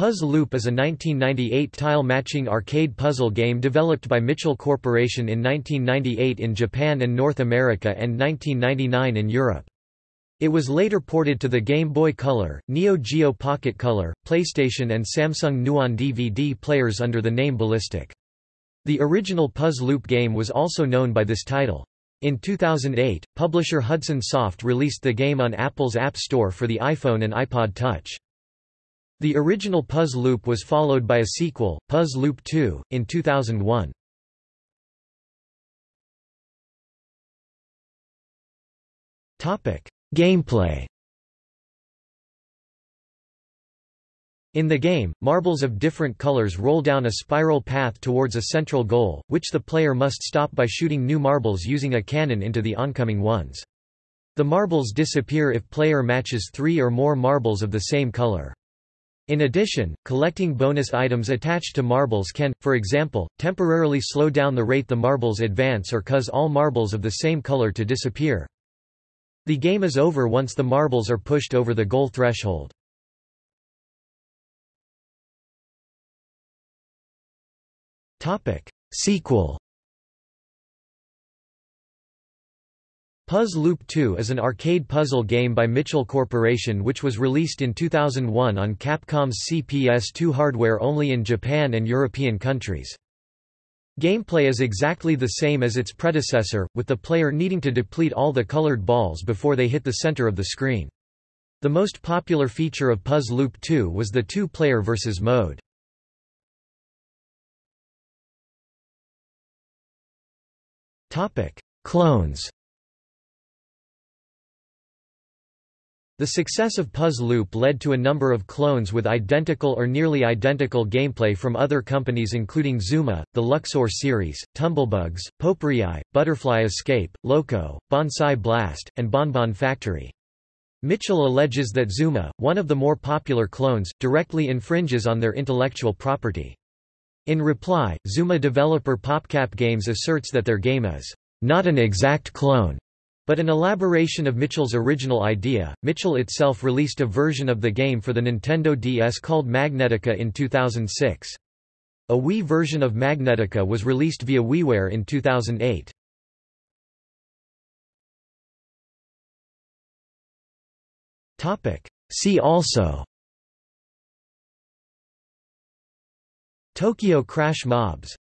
Puzz Loop is a 1998 tile-matching arcade puzzle game developed by Mitchell Corporation in 1998 in Japan and North America and 1999 in Europe. It was later ported to the Game Boy Color, Neo Geo Pocket Color, PlayStation and Samsung Nuon DVD players under the name Ballistic. The original Puzz Loop game was also known by this title. In 2008, publisher Hudson Soft released the game on Apple's App Store for the iPhone and iPod Touch. The original Puzz Loop was followed by a sequel, Puzz Loop 2, in 2001. Gameplay In the game, marbles of different colors roll down a spiral path towards a central goal, which the player must stop by shooting new marbles using a cannon into the oncoming ones. The marbles disappear if player matches three or more marbles of the same color. In addition, collecting bonus items attached to marbles can, for example, temporarily slow down the rate the marbles advance or cause all marbles of the same color to disappear. The game is over once the marbles are pushed over the goal threshold. Sequel Puzz Loop 2 is an arcade puzzle game by Mitchell Corporation which was released in 2001 on Capcom's CPS2 hardware only in Japan and European countries. Gameplay is exactly the same as its predecessor, with the player needing to deplete all the colored balls before they hit the center of the screen. The most popular feature of Puzz Loop 2 was the two-player versus mode. Clones The success of Puzz Loop led to a number of clones with identical or nearly identical gameplay from other companies including Zuma, the Luxor series, Tumblebugs, Potpourri, Butterfly Escape, Loco, Bonsai Blast, and Bonbon Factory. Mitchell alleges that Zuma, one of the more popular clones, directly infringes on their intellectual property. In reply, Zuma developer PopCap Games asserts that their game is not an exact clone but an elaboration of Mitchell's original idea, Mitchell itself released a version of the game for the Nintendo DS called Magnetica in 2006. A Wii version of Magnetica was released via WiiWare in 2008. See also Tokyo Crash Mobs